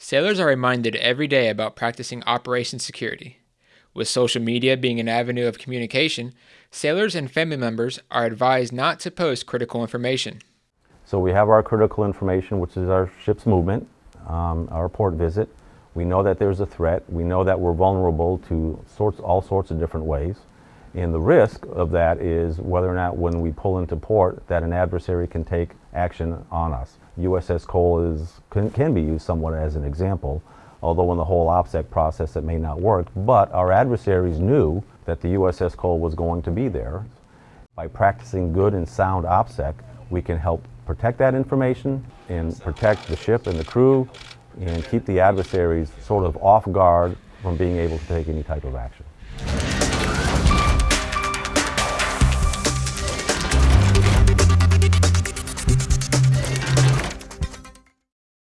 Sailors are reminded every day about practicing operation security. With social media being an avenue of communication, sailors and family members are advised not to post critical information. So we have our critical information, which is our ship's movement, um, our port visit. We know that there's a threat. We know that we're vulnerable to sorts, all sorts of different ways. And the risk of that is whether or not when we pull into port that an adversary can take action on us. USS Cole is, can, can be used somewhat as an example, although in the whole OPSEC process it may not work. But our adversaries knew that the USS Cole was going to be there. By practicing good and sound OPSEC, we can help protect that information and protect the ship and the crew and keep the adversaries sort of off guard from being able to take any type of action.